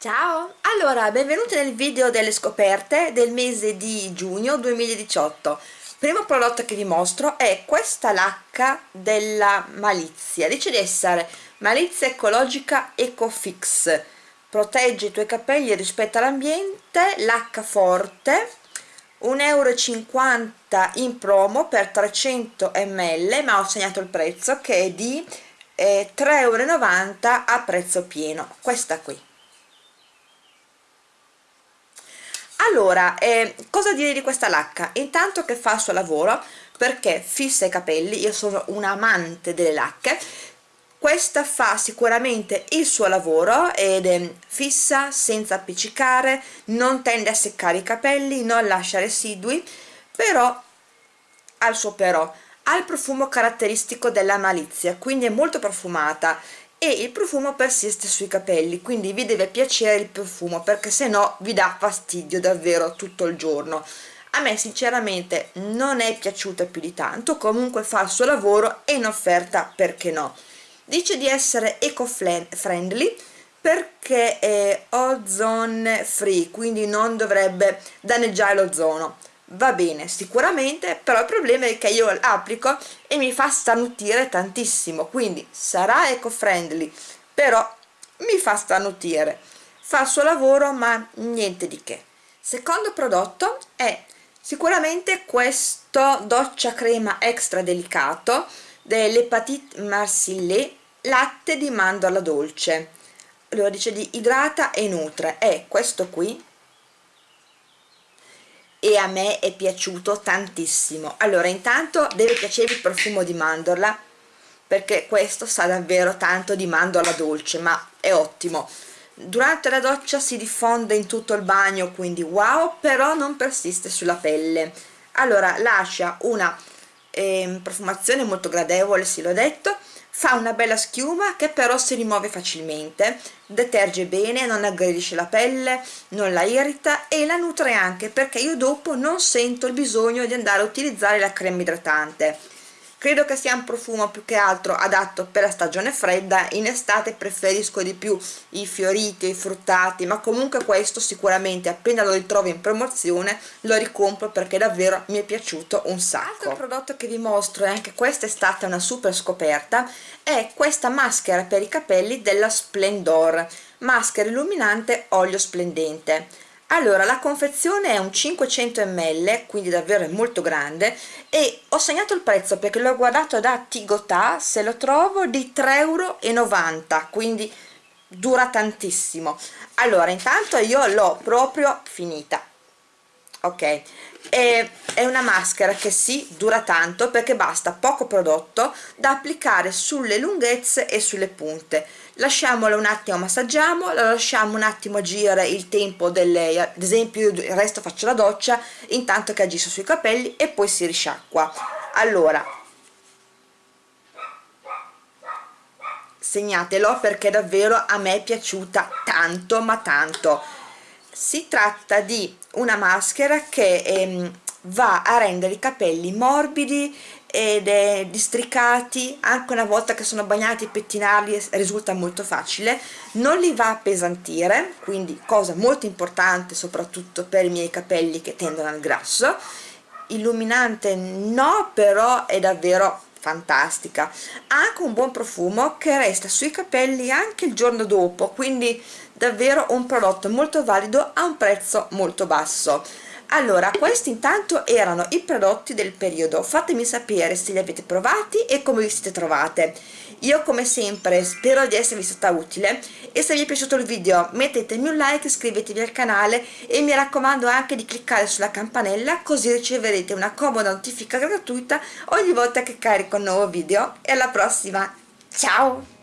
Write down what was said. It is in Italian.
Ciao! Allora, benvenuti nel video delle scoperte del mese di giugno 2018. Primo prodotto che vi mostro è questa lacca della Malizia. Dice di essere Malizia Ecologica Ecofix. Protegge i tuoi capelli rispetto all'ambiente, lacca forte, 1,50 euro in promo per 300 ml, ma ho segnato il prezzo che è di eh, 3,90 euro a prezzo pieno. Questa qui allora eh, cosa dire di questa lacca? Intanto che fa il suo lavoro perché fissa i capelli io sono un amante delle lacche questa fa sicuramente il suo lavoro ed è fissa senza appiccicare non tende a seccare i capelli non lascia residui però ha il suo però. Ha il profumo caratteristico della malizia quindi è molto profumata e il profumo persiste sui capelli quindi vi deve piacere il profumo perché se no vi dà fastidio davvero tutto il giorno. A me sinceramente non è piaciuta più di tanto comunque fa il suo lavoro e in offerta perché no? Dice di essere eco-friendly perché è ozone free quindi non dovrebbe danneggiare l'ozono va bene sicuramente però il problema è che io applico e mi fa starnutire tantissimo quindi sarà eco friendly però mi fa starnutire fa il suo lavoro ma niente di che. Secondo prodotto è sicuramente questo doccia crema extra delicato dell'Hepatite Marsillet latte di mandorla dolce. Allora dice di idrata e nutre. È questo qui e a me è piaciuto tantissimo. Allora intanto deve piacervi il profumo di mandorla perché questo sa davvero tanto di mandorla dolce ma è ottimo. Durante la doccia si diffonde in tutto il bagno quindi wow però non persiste sulla pelle. Allora lascia una eh, profumazione molto gradevole sì l'ho detto. Fa una bella schiuma che però si rimuove facilmente deterge bene, non aggredisce la pelle, non la irrita e la nutre anche perché io dopo non sento il bisogno di andare a utilizzare la crema idratante credo che sia un profumo più che altro adatto per la stagione fredda. In estate preferisco di più i fioriti, i fruttati ma comunque questo sicuramente appena lo ritrovo in promozione lo ricompro perché davvero mi è piaciuto un sacco. Altro prodotto che vi mostro e anche questa è stata una super scoperta è questa maschera per i capelli della Splendor maschera illuminante olio splendente allora la confezione è un 500 ml quindi davvero è molto grande e ho segnato il prezzo perché l'ho guardato da Tigotà se lo trovo di 3,90 euro quindi dura tantissimo. Allora intanto io l'ho proprio finita ok? E è una maschera che sì dura tanto perché basta poco prodotto da applicare sulle lunghezze e sulle punte lasciamola un attimo massaggiamo la lasciamo un attimo agire il tempo delle ad esempio io il resto faccio la doccia intanto che agisce sui capelli e poi si risciacqua. Allora. Segnatelo perché davvero a me è piaciuta tanto ma tanto. Si tratta di una maschera che ehm, va a rendere i capelli morbidi ed è districati anche una volta che sono bagnati pettinarli risulta molto facile. Non li va a appesantire quindi cosa molto importante soprattutto per i miei capelli che tendono al grasso. Illuminante no però è davvero fantastica. Ha anche un buon profumo che resta sui capelli anche il giorno dopo quindi davvero un prodotto molto valido a un prezzo molto basso allora questi intanto erano i prodotti del periodo. Fatemi sapere se li avete provati e come vi siete trovate. Io come sempre spero di esservi stata utile. E se vi è piaciuto il video mettetemi un like iscrivetevi al canale e mi raccomando anche di cliccare sulla campanella così riceverete una comoda notifica gratuita ogni volta che carico un nuovo video. E alla prossima. Ciao